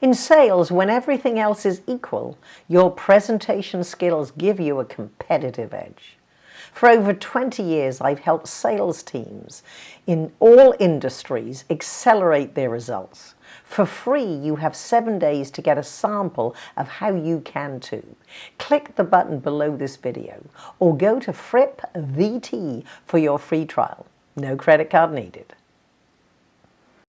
In sales, when everything else is equal, your presentation skills give you a competitive edge. For over 20 years, I've helped sales teams in all industries accelerate their results. For free, you have seven days to get a sample of how you can too. Click the button below this video or go to FrippVT for your free trial. No credit card needed.